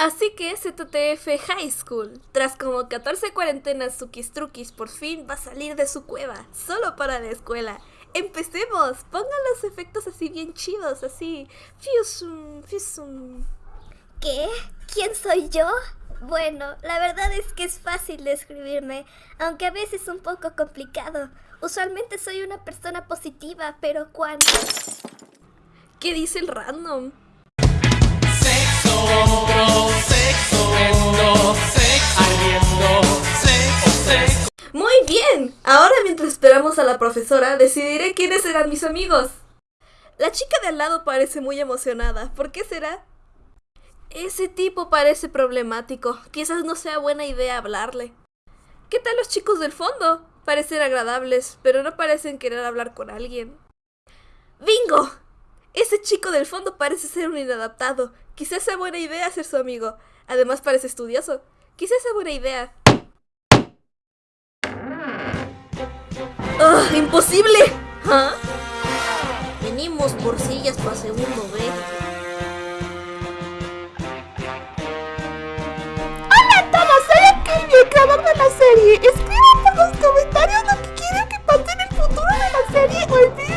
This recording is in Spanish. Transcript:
Así que ZTF High School, tras como 14 cuarentenas Truquis por fin va a salir de su cueva, solo para la escuela. Empecemos, pongan los efectos así bien chidos, así. Fusum, fusum. ¿Qué? ¿Quién soy yo? Bueno, la verdad es que es fácil describirme, aunque a veces un poco complicado. Usualmente soy una persona positiva, pero cuando... ¿Qué dice el random? Bien, ahora mientras esperamos a la profesora decidiré quiénes serán mis amigos. La chica de al lado parece muy emocionada, ¿por qué será? Ese tipo parece problemático, quizás no sea buena idea hablarle. ¿Qué tal los chicos del fondo? Parecen agradables, pero no parecen querer hablar con alguien. ¡Bingo! Ese chico del fondo parece ser un inadaptado. Quizás sea buena idea ser su amigo. Además parece estudioso. Quizás sea buena idea. ¡Imposible! ¿Ah? Venimos por sillas para segundo B. Hola a todos, soy creador de la serie. Escriban por los comentarios lo que quieren que pase en el futuro de la serie o el